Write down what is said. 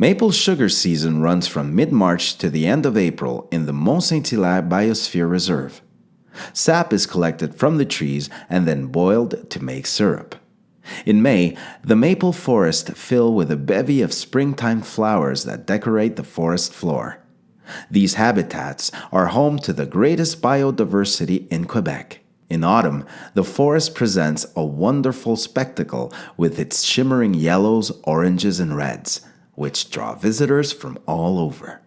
Maple sugar season runs from mid-March to the end of April in the Mont Saint-Hilaire Biosphere Reserve. Sap is collected from the trees and then boiled to make syrup. In May, the maple forest fill with a bevy of springtime flowers that decorate the forest floor. These habitats are home to the greatest biodiversity in Quebec. In autumn, the forest presents a wonderful spectacle with its shimmering yellows, oranges, and reds, which draw visitors from all over.